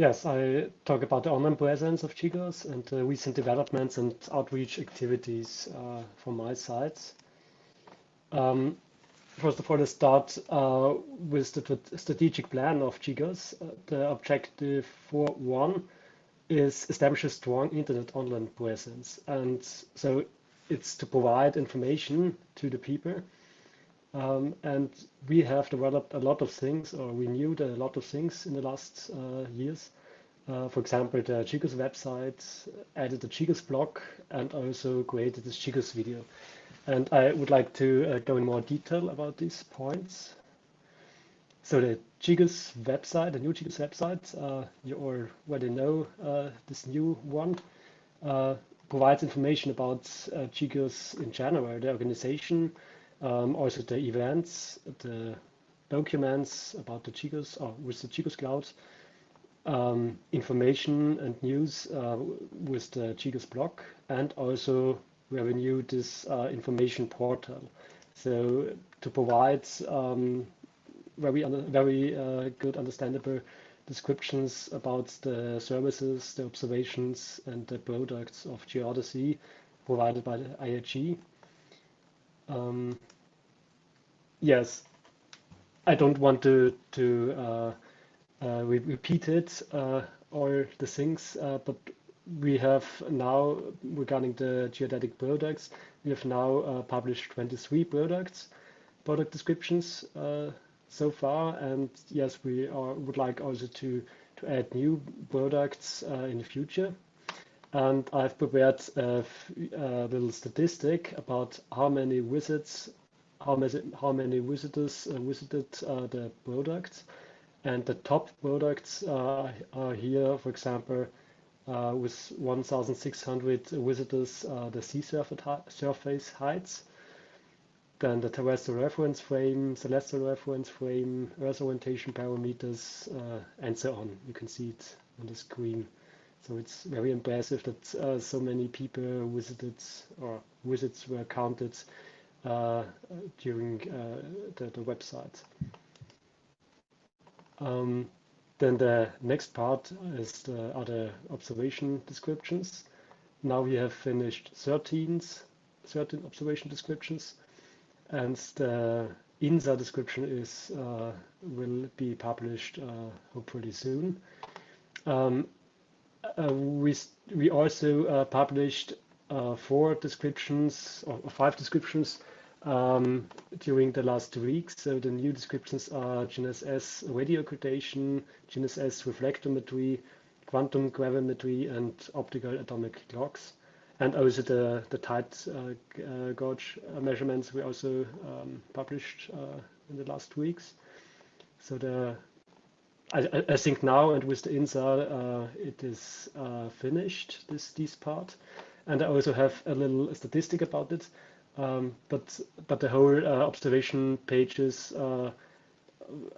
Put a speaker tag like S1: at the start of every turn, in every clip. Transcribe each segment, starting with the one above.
S1: Yes, I talk about the online presence of GGOS and the recent developments and outreach activities uh, from my side. Um, first of all, let's start uh, with the strategic plan of GGOS. Uh, the objective for one is establish a strong internet online presence. And so it's to provide information to the people. Um, and we have developed a lot of things, or we renewed a lot of things in the last uh, years. Uh, for example, the GGOS website, added the GGOS blog, and also created this GGOS video. And I would like to uh, go in more detail about these points. So the GGOS website, the new GGOS website, uh, you already know uh, this new one, uh, provides information about GGOS in general, the organization, um, also the events, the documents about the GGOS or with the GGOS Cloud, um, information and news uh, with the GGOS blog, and also we renewed this uh, information portal. So to provide um, very very uh, good understandable descriptions about the services, the observations, and the products of geodesy provided by the IAG. Um, yes, I don't want to to uh, uh, we repeated uh, all the things, uh, but we have now, regarding the geodetic products, we have now published 23 products, product descriptions so far. And yes, we are, would like also to, to add new products uh, in the future. And I've prepared a, a, little statistic about how many visits, how many, how many visitors uh, visited uh, the products. And the top products are here, for example, uh, with 1,600 visitors, uh, the sea surface heights, then the terrestrial reference frame, celestial reference frame, Earth orientation parameters, uh, and so on. You can see it on the screen. So it's very impressive that uh, so many people visited or visits were counted uh, during uh, the, the website. Um, then the next part is the other observation descriptions. Now we have finished 13, 13 observation descriptions, and the InSAR description is uh, will be published uh, hopefully soon. Um, we we also uh, published uh, four descriptions or five descriptions um, during the last two weeks. So the new descriptions are GNSS radio occultation, GNSS reflectometry, quantum gravimetry, and optical atomic clocks. And also the, the tide uh, uh, gauge measurements we also um, published uh, in the last weeks. So the I, I, think now and with the InSAR, uh, it is uh, finished, this, this part. And I also have a little statistic about it. Um, but but the whole uh, observation pages uh,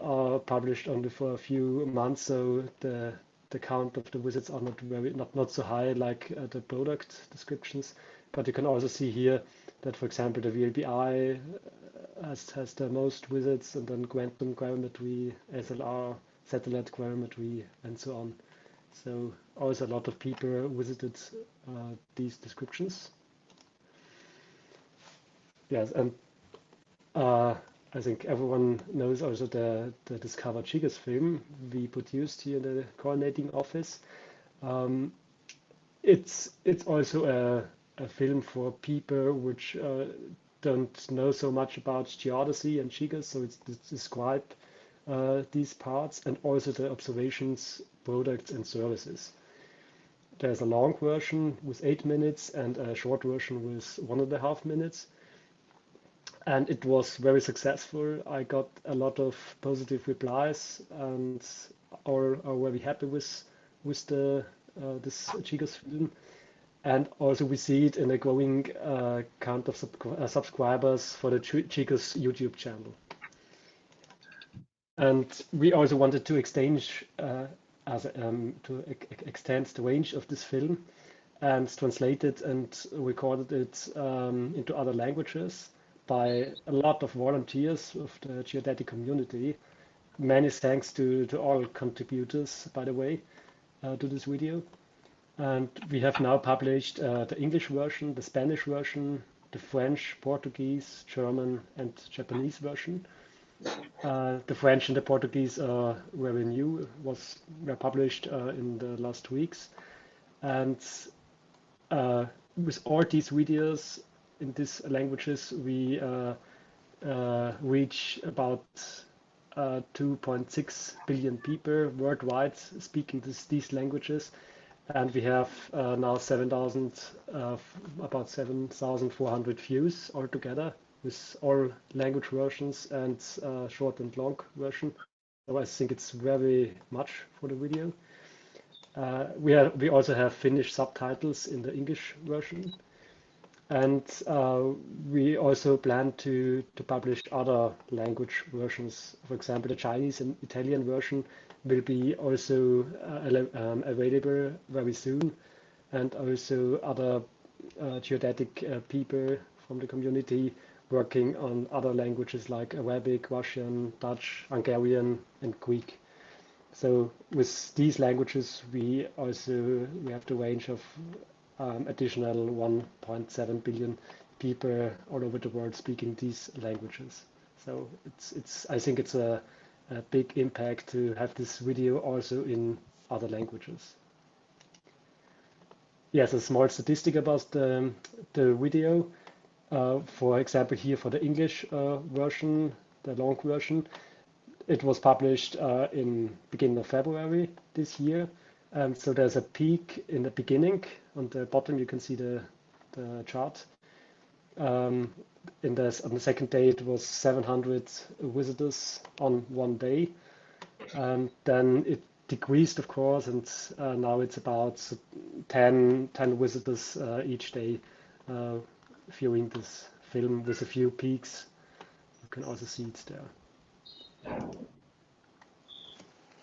S1: are published only for a few months, so the the count of the visits are not very not not so high like uh, the product descriptions. But you can also see here that, for example, the VLBI uh, has has the most visits, and then quantum gravimetry, SLR, satellite gravimetry, and so on. So always a lot of people visited uh, these descriptions. Yes, and uh, I think everyone knows also the, the Discover GGOS film we produced here in the coordinating office. Um, it's it's also a, a film for people which uh, don't know so much about geodesy and GGOS, so it's, it's describe uh, these parts and also the observations, products and services. There's a long version with eight minutes and a short version with one and a half minutes and it was very successful. I got a lot of positive replies and are, are very happy with with the uh, this GGOS film. And also we see it in a growing uh, count of sub uh, subscribers for the GGOS YouTube channel. And we also wanted to exchange uh, as um, to extend the range of this film and translate it and recorded it um, into other languages by a lot of volunteers of the geodetic community. Many thanks to, to all contributors, by the way. uh, to this video. And we have now published uh, the English version, the Spanish version, the French, Portuguese, German, and Japanese version. Uh, the French and the Portuguese are very new, was were published uh, in the last weeks. And uh, with all these videos in these languages, we uh, uh, reach about 2.6 billion people worldwide speaking this, these languages and we have uh, now 7,000, uh, about 7,400 views altogether with all language versions and uh, short and long version. So I think it's very much for the video. Uh, we we also have Finnish subtitles in the English version, and uh, we also plan to to publish other language versions. For example, the Chinese and Italian version will be also uh, um, available very soon, and also other uh, geodetic uh, people from the community working on other languages like Arabic, Russian, Dutch, Hungarian, and Greek. So with these languages, we also we have the range of um, additional 1.7 billion people all over the world speaking these languages. So it's it's I think it's a, a big impact to have this video also in other languages. Yes, a small statistic about the, the video. Uh, for example, here for the English uh, version, the long version, it was published uh, in beginning of February this year. Um, so there's a peak in the beginning. On the bottom, you can see the, the chart. Um, in on the second day, it was 700 visitors on one day. And then it decreased, of course, and uh, now it's about 10, 10 visitors uh, each day uh, viewing this film with a few peaks. You can also see it there.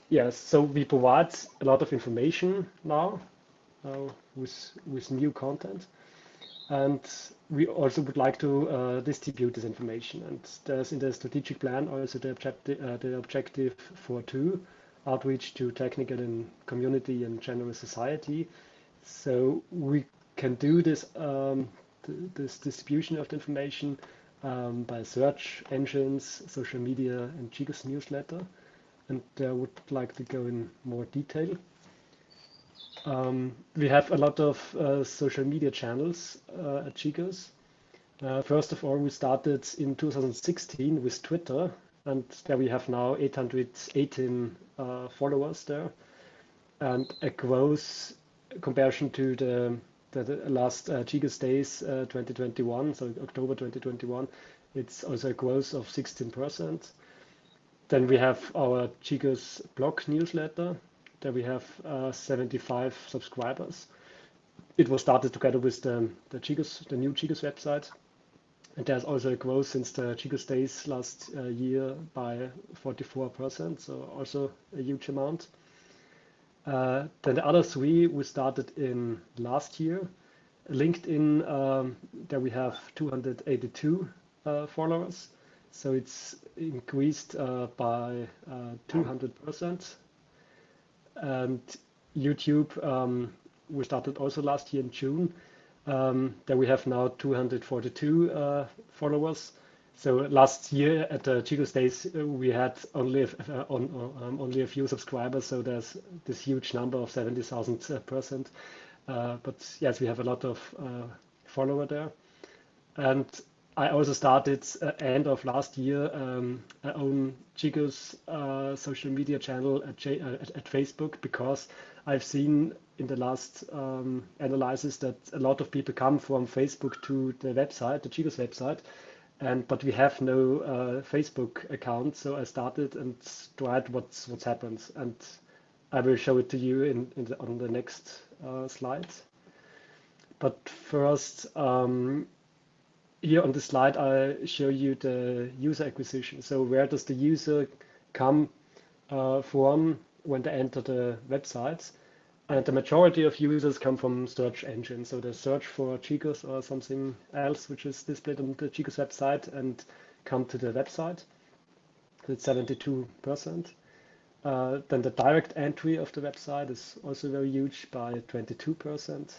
S1: Yes, so we provide a lot of information now uh, with, with new content. And we also would like to uh, distribute this information. And there's in the strategic plan also the objective, uh, the objective for two, outreach to technical and community and general society. So we can do this um, this distribution of the information um, by search engines, social media, and GGOS newsletter. And I uh, would like to go in more detail. Um, we have a lot of uh, social media channels uh, at GGOS. Uh, first of all, we started in 2016 with Twitter, and there we have now 818 uh, followers there, and a growth comparison to the, the, the last uh, GGOS days uh, 2021, so October 2021, it's also a growth of 16%. Then we have our GGOS blog newsletter, there we have uh, 75 subscribers. It was started together with the, the, GGOS, the new GGOS website. And there's also a growth since the GGOS days last uh, year by 44%, so also a huge amount. Uh, then the other three we started in last year. LinkedIn, um, there we have 282 uh, followers. So it's increased uh, by 200%. Uh, and YouTube, um, we started also last year in June. Um, there we have now 242 uh, followers. So last year at the GGOS Days, uh, we had only uh, on, um, only a few subscribers. So there's this huge number of 70,000 uh, percent. Uh, but yes, we have a lot of uh, follower there. And I also started uh, end of last year um, a own uh, social media channel at, J uh, at, at, Facebook because I've seen in the last um, analysis that a lot of people come from Facebook to the website, the GGOS website, and but we have no uh, Facebook account. So I started and tried what's what's happened, and I will show it to you in, in the, on the next uh, slides. But first. Um, here on the slide, I show you the user acquisition. So where does the user come uh, from when they enter the websites? And the majority of users come from search engines. So they search for GGOS or something else, which is displayed on the GGOS website and come to the website. That's 72%. Uh, then the direct entry of the website is also very huge by 22%.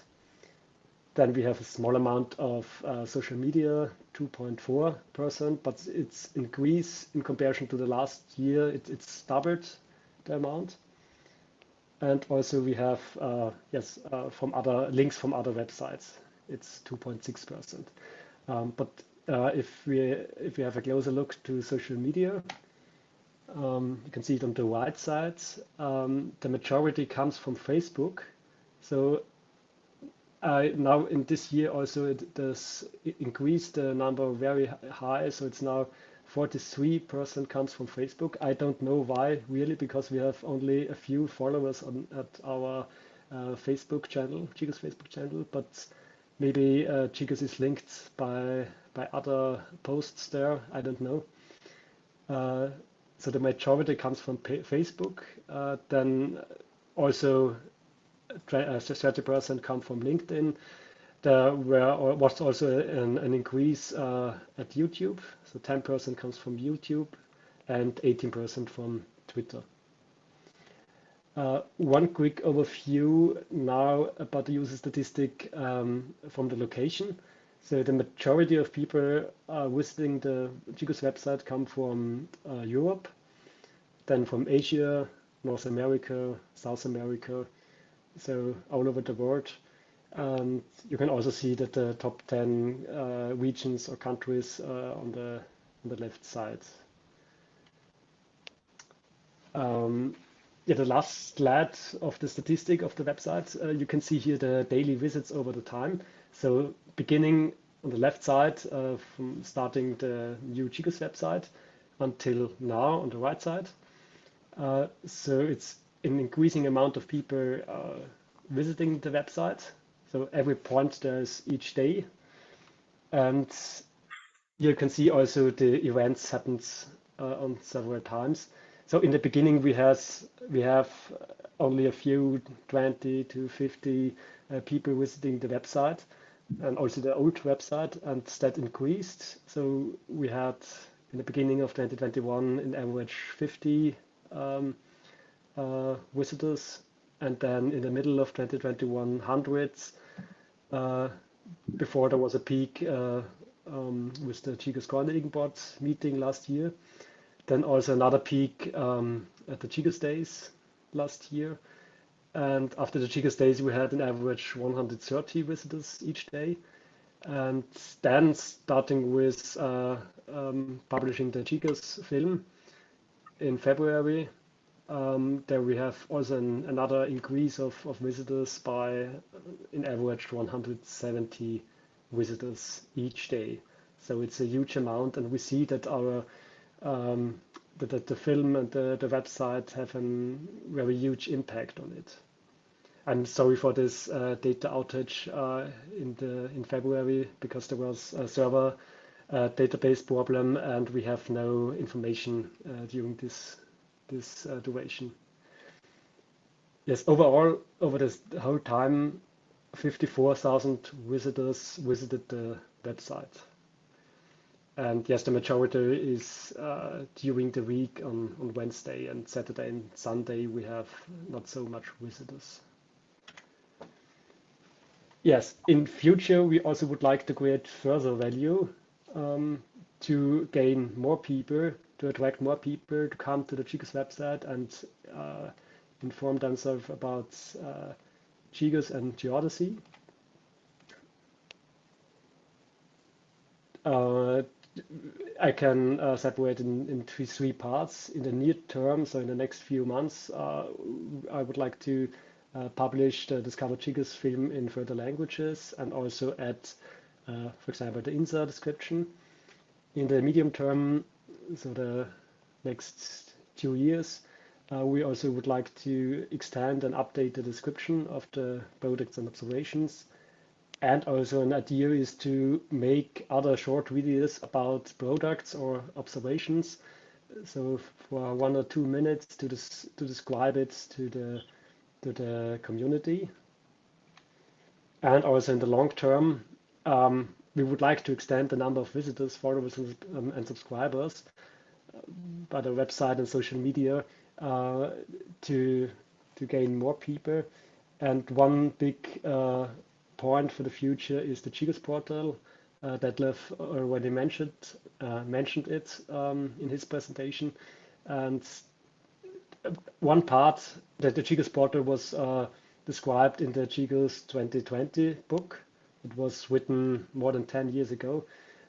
S1: Then we have a small amount of uh, social media, 2.4%, but it's increase in comparison to the last year. It, it's doubled the amount. And also we have, uh, yes, uh, from other links from other websites, it's 2.6%. Um, but uh, if we if we have a closer look to social media, um, you can see it on the right side. Um, the majority comes from Facebook. So uh, now in this year also it does increase the number very high. So it's now 43% comes from Facebook. I don't know why really, because we have only a few followers on at our uh, Facebook channel, GGOS Facebook channel, but maybe uh, GGOS is linked by by other posts there. I don't know. Uh, so the majority comes from Facebook. Uh, then also 30% uh, come from LinkedIn. There were, was also an, an increase uh, at YouTube. So 10% comes from YouTube and 18% from Twitter. Uh, one quick overview now about the user statistic um, from the location. So the majority of people uh, visiting the GGOS website come from uh, Europe, then from Asia, North America, South America, so all over the world. And you can also see that the top 10 uh, regions or countries uh, on the on the left side. Um, yeah, the last slide of the statistic of the website, uh, you can see here the daily visits over the time. So beginning on the left side, uh, from starting the new GGOS website until now on the right side. Uh, so it's an increasing amount of people uh, visiting the website. So every point there's each day. And you can see also the events happens uh, on several times. So in the beginning we has we have only a few 20 to 50 uh, people visiting the website and also the old website and that increased. So we had in the beginning of 2021 in average 50 um, uh, visitors and then in the middle of 2021 hundreds before there was a peak uh, um, with the GGOS Coordinating Board meeting last year. Then also another peak um, at the GGOS Days last year. And after the GGOS Days, we had an average 130 visitors each day. And then starting with uh, um, publishing the GGOS film in February, um, there we have also an, another increase of, of visitors by, in average, 170 visitors each day. So it's a huge amount, and we see that our um, that, that the film and the, the website have a very huge impact on it. I'm sorry for this uh, data outage uh, in the in February because there was a server uh, database problem and we have no information uh, during this this uh, duration. Yes, overall, over this whole time, 54,000 visitors visited the website. And yes, the majority is uh, during the week on, on Wednesday and Saturday and Sunday we have not so much visitors. Yes, in future we also would like to create further value um, to gain more people, to attract more people to come to the GGOS website and uh, inform themselves about uh, GGOS and Geodesy. Uh, I can uh, separate in, into three parts. In the near term, so in the next few months, uh, I would like to uh, publish the Discover GGOS film in further languages and also add, uh, for example, the InSAR description. In the medium term, so the next two years, uh, we also would like to extend and update the description of the products and observations and also an idea is to make other short videos about products or observations. So for one or two minutes to, to describe it to the, to the community. And also in the long term, um, we would like to extend the number of visitors, followers, and, um, and subscribers uh, by the website and social media uh, to to gain more people. And one big uh, point for the future is the GGOS portal. Uh, Detlef already mentioned uh, mentioned it um, in his presentation. And one part that the GGOS portal was uh, described in the GGOS 2020 book. It was written more than 10 years ago.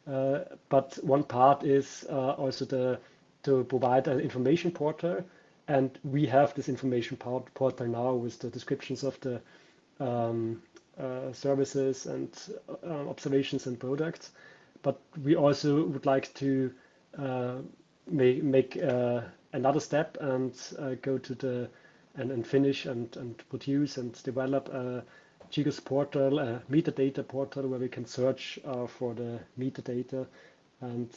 S1: Uh, but one part is uh, also the to provide an information portal. And we have this information port portal now with the descriptions of the um, uh, services and uh, observations and products. But we also would like to uh, make, make uh, another step and go to the and, and finish and, and produce and develop a GGOS portal, a metadata portal where we can search for the metadata and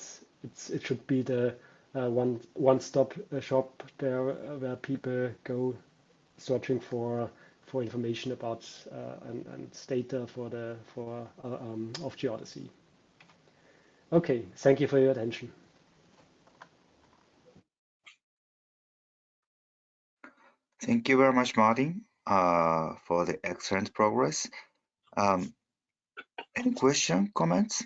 S1: it should be the uh, one one stop shop there uh, where people go searching for for information about uh, and, and data for the for um, of geodesy. Okay, thank you for your attention.
S2: Thank you very much, Martin, uh, for the excellent progress. Um, any question, comments?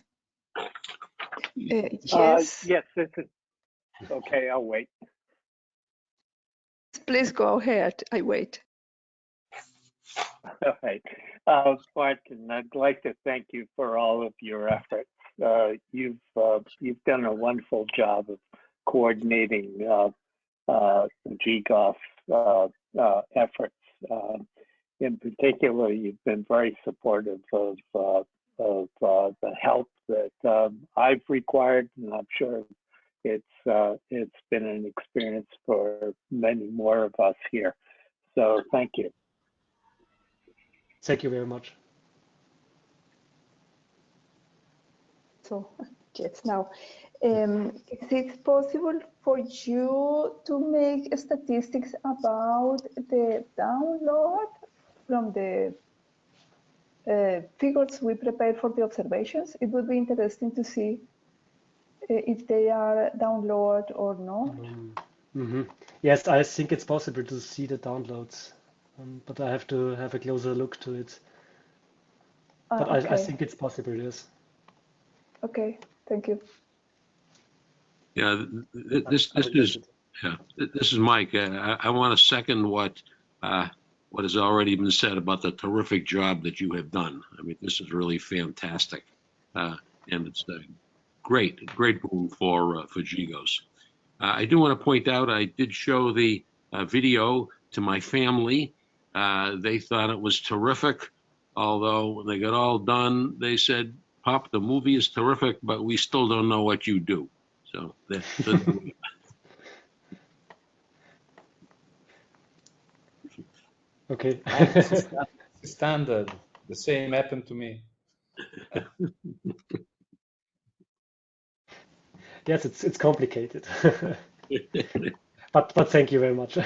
S3: Uh, yes.
S4: yes, this is Okay, I'll wait.
S3: Please go ahead. I wait.
S4: All right. Uh, Martin, I'd like to thank you for all of your efforts. Uh, you've uh, you've done a wonderful job of coordinating uh, uh, GGOS uh, uh. In particular, you've been very supportive of uh, of uh, the help that um, I've required, and I'm sure it's uh, it's been an experience for many more of us here. So thank you.
S1: Thank you very much.
S3: So yes, now um, is it possible for you to make statistics about the download from the uh, figures we prepared for the observations? It would be interesting to see uh, if they are download or not?
S1: Mm -hmm. Yes, I think it's possible to see the downloads, um, but I have to have a closer look to it.
S3: Uh,
S1: but
S3: okay.
S1: I, I think it's possible, yes.
S3: Okay, thank you.
S5: Yeah, this this is yeah this is Mike. Uh, I, I want to second what uh, what has already been said about the terrific job that you have done. I mean, this is really fantastic, uh, and it's uh, great, great boom for uh, for GGOS. Uh, I do want to point out I did show the uh, video to my family. Uh, they thought it was terrific, although when they got all done, they said, "Pop, the movie is terrific, but we still don't know what you do." So that's
S1: okay.
S6: standard. The same happened to me.
S1: yes, it's it's complicated. but but thank you very much.